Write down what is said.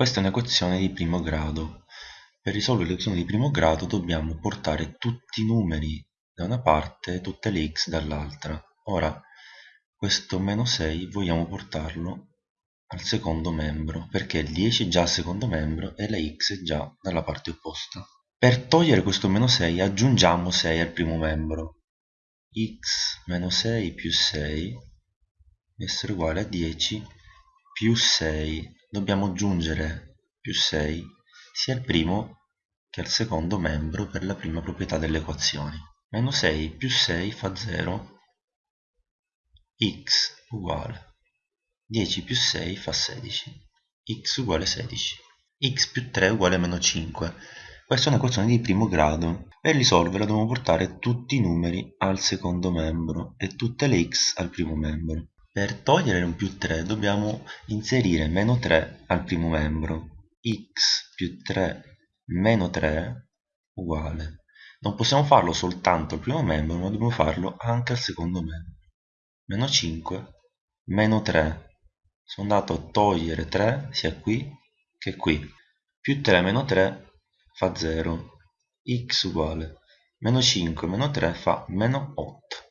Questa è un'equazione di primo grado. Per risolvere l'equazione di primo grado dobbiamo portare tutti i numeri da una parte e tutte le x dall'altra. Ora, questo meno 6 vogliamo portarlo al secondo membro, perché il 10 è già al secondo membro e la x è già dalla parte opposta. Per togliere questo meno 6 aggiungiamo 6 al primo membro. x meno 6 più 6 deve essere uguale a 10 più 6 dobbiamo aggiungere più 6 sia al primo che al secondo membro per la prima proprietà delle equazioni. Meno 6 più 6 fa 0, x uguale 10 più 6 fa 16, x uguale 16, x più 3 uguale meno 5. Questa è un'equazione di primo grado. Per risolverla dobbiamo portare tutti i numeri al secondo membro e tutte le x al primo membro. Per togliere un più 3 dobbiamo inserire meno 3 al primo membro. x più 3 meno 3 uguale. Non possiamo farlo soltanto al primo membro, ma dobbiamo farlo anche al secondo membro. Meno 5 meno 3. Sono andato a togliere 3 sia qui che qui. Più 3 meno 3 fa 0. x uguale. Meno 5 meno 3 fa meno 8.